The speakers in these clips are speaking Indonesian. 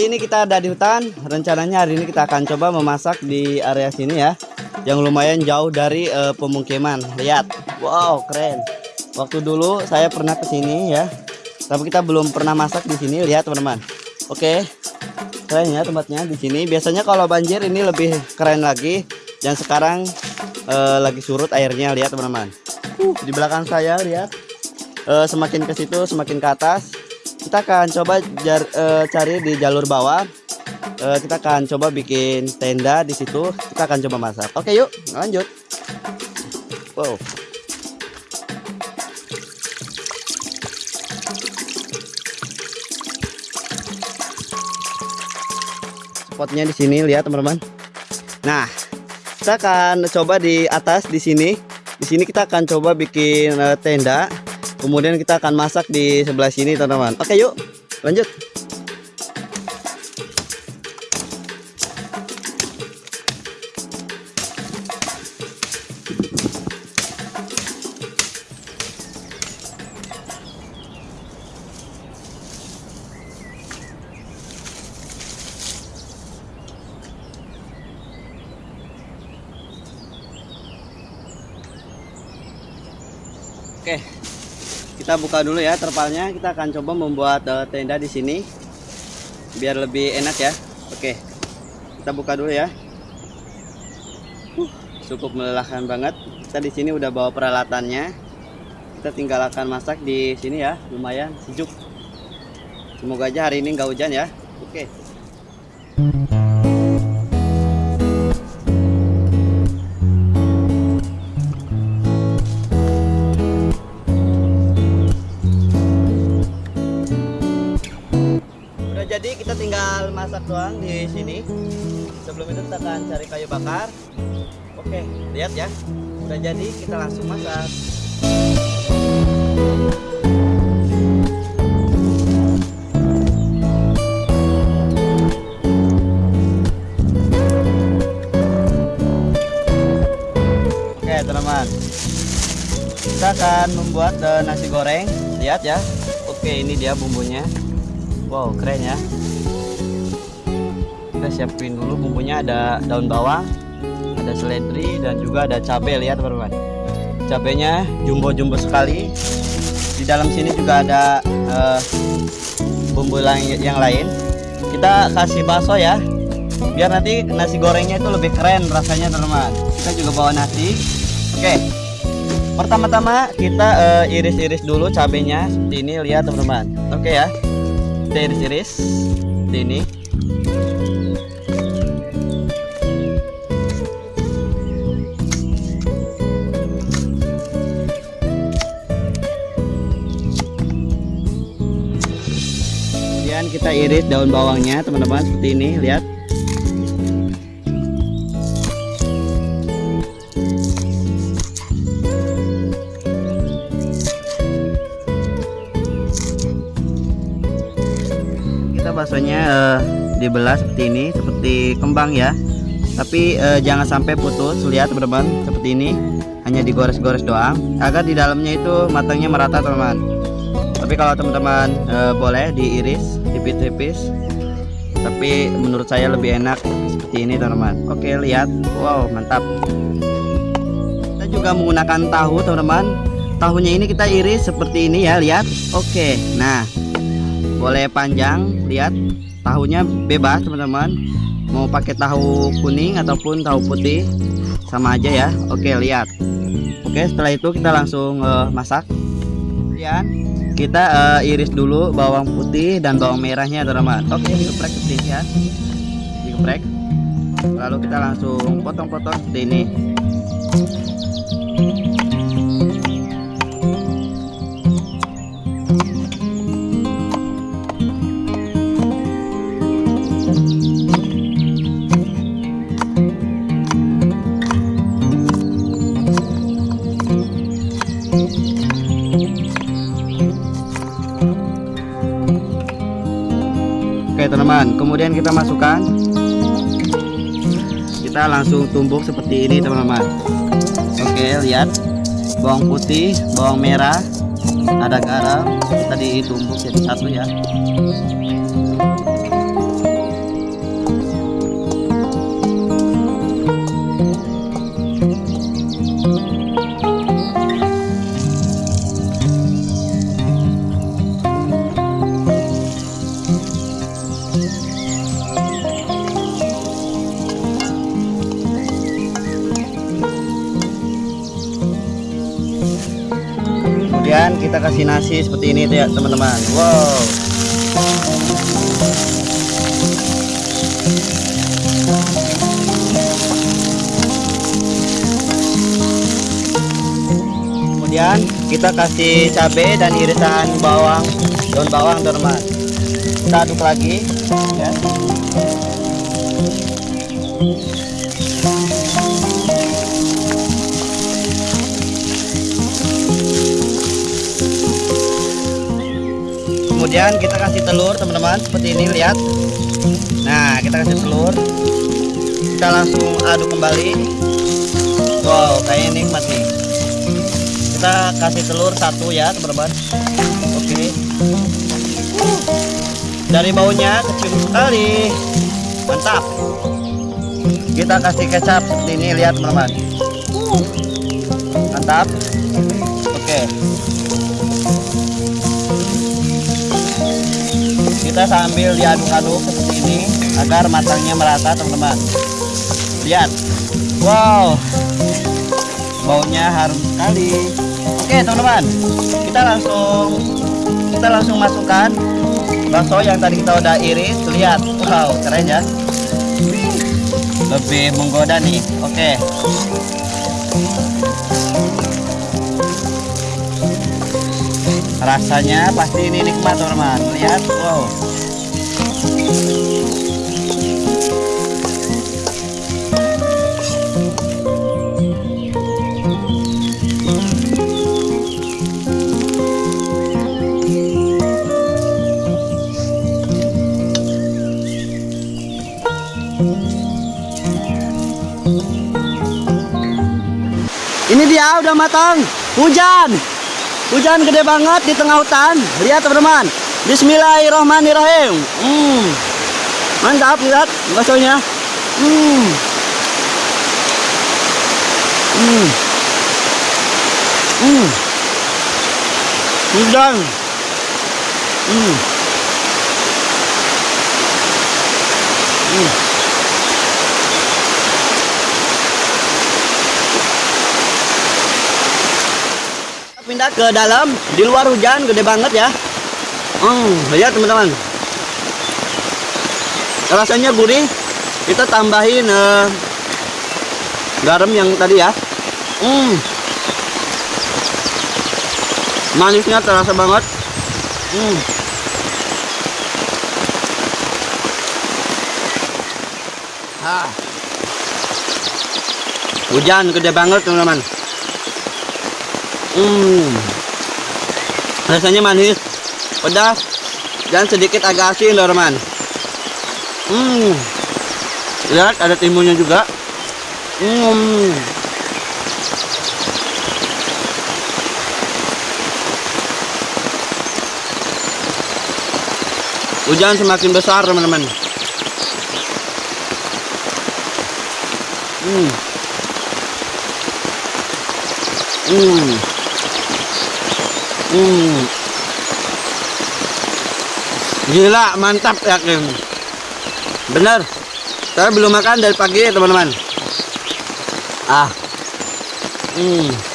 hari ini kita ada di hutan. Rencananya hari ini kita akan coba memasak di area sini ya. Yang lumayan jauh dari uh, pemukiman. Lihat. Wow, keren. Waktu dulu saya pernah ke sini ya. Tapi kita belum pernah masak di sini. Lihat, teman-teman. Oke. Keren ya tempatnya di sini. Biasanya kalau banjir ini lebih keren lagi. Dan sekarang uh, lagi surut airnya. Lihat, teman-teman. Uh, di belakang saya lihat. Uh, semakin ke situ, semakin ke atas kita akan coba jar, uh, cari di jalur bawah. Uh, kita akan coba bikin tenda di situ. Kita akan coba masak. Oke yuk lanjut. Wow. Spotnya di sini lihat teman-teman. Nah kita akan coba di atas di sini. Di sini kita akan coba bikin uh, tenda kemudian kita akan masak di sebelah sini teman-teman. Oke yuk. Lanjut. Oke, kita buka dulu ya terpalnya. Kita akan coba membuat uh, tenda di sini biar lebih enak ya. Oke kita buka dulu ya. Cukup melelahkan banget. Kita di sini udah bawa peralatannya. Kita tinggal akan masak di sini ya. Lumayan sejuk. Semoga aja hari ini nggak hujan ya. Oke. jadi doang di sini. Sebelum itu kita akan cari kayu bakar. Oke lihat ya. Udah jadi kita langsung masak. Oke teman-teman. Kita akan membuat uh, nasi goreng. Lihat ya. Oke ini dia bumbunya. Wow keren ya Kita siapin dulu bumbunya ada daun bawang Ada seledri dan juga ada cabai lihat teman-teman. Cabainya jumbo-jumbo sekali. Di dalam sini juga ada uh, bumbu yang lain. Kita kasih bakso ya. Biar nanti nasi gorengnya itu lebih keren rasanya teman-teman. Kita juga bawa nasi. Oke. Pertama-tama kita eh, iris-iris uh, dulu cabenya. Seperti ini lihat teman-teman. Oke ya. Kita iris-iris. Seperti ini kita iris daun bawangnya teman-teman seperti ini lihat. Baksonya uh, dibelah seperti ini seperti kembang ya. Tapi uh, jangan sampai putus lihat teman-teman seperti ini. Hanya digores-gores doang agar di dalamnya itu matangnya merata teman-teman. Tapi kalau teman-teman uh, boleh diiris tipis-tipis. Tapi menurut saya lebih enak seperti ini teman-teman. Oke lihat. Wow mantap. Kita juga menggunakan tahu teman-teman. Tahunya ini kita iris seperti ini ya lihat. Oke nah. Boleh panjang lihat. Tahunya bebas teman-teman. Mau pakai tahu kuning ataupun tahu putih sama aja ya. Oke lihat. Oke setelah itu kita langsung uh, masak. Kemudian kita uh, iris dulu bawang putih dan bawang merahnya teman-teman oke digeprek seperti ini ya. Digeprek. Lalu kita langsung potong-potong seperti ini teman-teman. Kemudian kita masukkan. Kita langsung tumbuk seperti ini teman-teman. Oke lihat. Bawang putih bawang merah ada garam. Kita ditumbuk jadi satu ya kita kasih nasi seperti ini ya teman-teman. Wow. Kemudian kita kasih cabai dan irisan bawang daun bawang teman-teman. Kita aduk lagi ya kemudian kita kasih telur teman-teman. Seperti ini lihat. Nah kita kasih telur. Kita langsung aduk kembali. Wow kayaknya nikmat nih. Kita kasih telur satu ya teman-teman. Oke. Dari baunya kecium sekali. Mantap. Kita kasih kecap seperti ini lihat teman-teman. Mantap kita sambil diaduk-aduk seperti ini agar matangnya merata teman-teman. Lihat. Wow. Baunya harum sekali. Oke teman-teman. Kita langsung kita langsung masukkan bakso yang tadi kita udah iris. Lihat. Wow keren ya. Lebih menggoda nih. Oke rasanya pasti ini nikmat teman-teman lihat wow Ini dia udah matang. Hujan. Hujan gede banget di tengah hutan. Lihat teman-teman. Bismillahirrahmanirrahim. Hmm. Mantap lihat baksonya. Hmm. Hmm. Hmm. Hujan. Hmm. Ke dalam di luar hujan gede banget ya hmm, lihat teman-teman rasanya gurih kita tambahin uh, garam yang tadi ya hmm. manisnya terasa banget hmm. ah. hujan gede banget teman-teman Hmm. Rasanya manis, pedas, dan sedikit agak asin, teman Hmm. Lihat ada timunnya juga. Hmm. Hujan semakin besar, teman-teman. Hmm. Hmm. Hmm. Gila, mantap yakin. Bener. Saya belum makan dari pagi, teman-teman. Ah. Hmm.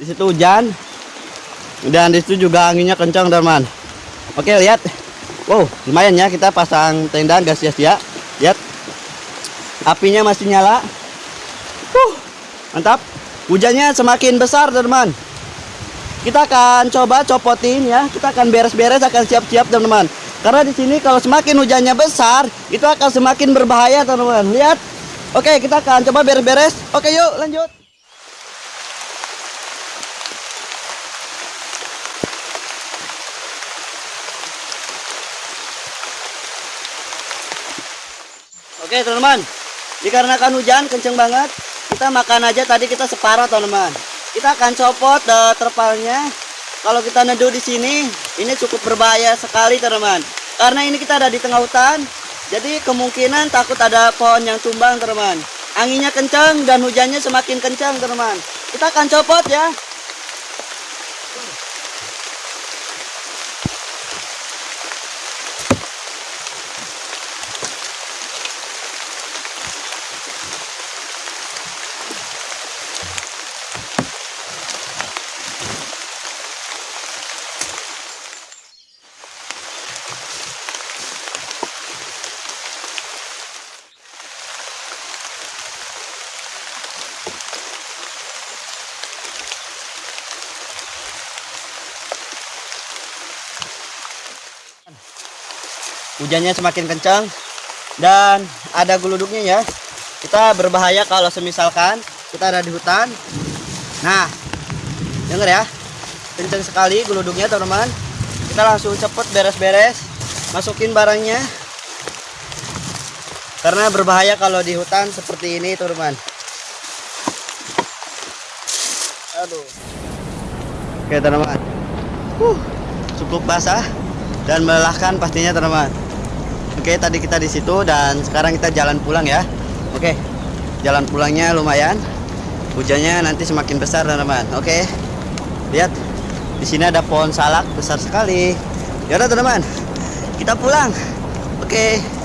Di situ hujan dan di situ juga anginnya kencang teman Oke, lihat. Wow, lumayan ya kita pasang tenda gas sia-sia. Lihat. Apinya masih nyala. Huh, mantap. Hujannya semakin besar, teman-teman. Kita akan coba copotin ya. Kita akan beres-beres, akan siap-siap, teman-teman. Karena di sini kalau semakin hujannya besar, itu akan semakin berbahaya, teman-teman. Lihat. Oke, kita akan coba beres-beres. Oke, yuk lanjut. Oke teman-teman, dikarenakan hujan kenceng banget, kita makan aja tadi kita separuh teman-teman. Kita akan copot uh, terpalnya. Kalau kita neduh di sini, ini cukup berbahaya sekali teman-teman. Karena ini kita ada di tengah hutan, jadi kemungkinan takut ada pohon yang tumbang teman-teman. Anginnya kencang dan hujannya semakin kencang teman-teman. Kita akan copot ya. Hujannya semakin kencang dan ada geluduknya ya. Kita berbahaya kalau semisalkan kita ada di hutan. Nah denger ya kencang sekali geluduknya teman-teman. Kita langsung cepet beres-beres masukin barangnya. Karena berbahaya kalau di hutan seperti ini teman-teman. Aduh. Oke teman-teman. Uh, cukup basah dan melelahkan pastinya teman-teman Oke, tadi kita di situ dan sekarang kita jalan pulang ya. Oke. Jalan pulangnya lumayan. Hujannya nanti semakin besar, teman-teman. Oke. Lihat. Di sini ada pohon salak besar sekali. Ya udah, teman-teman. Kita pulang. Oke.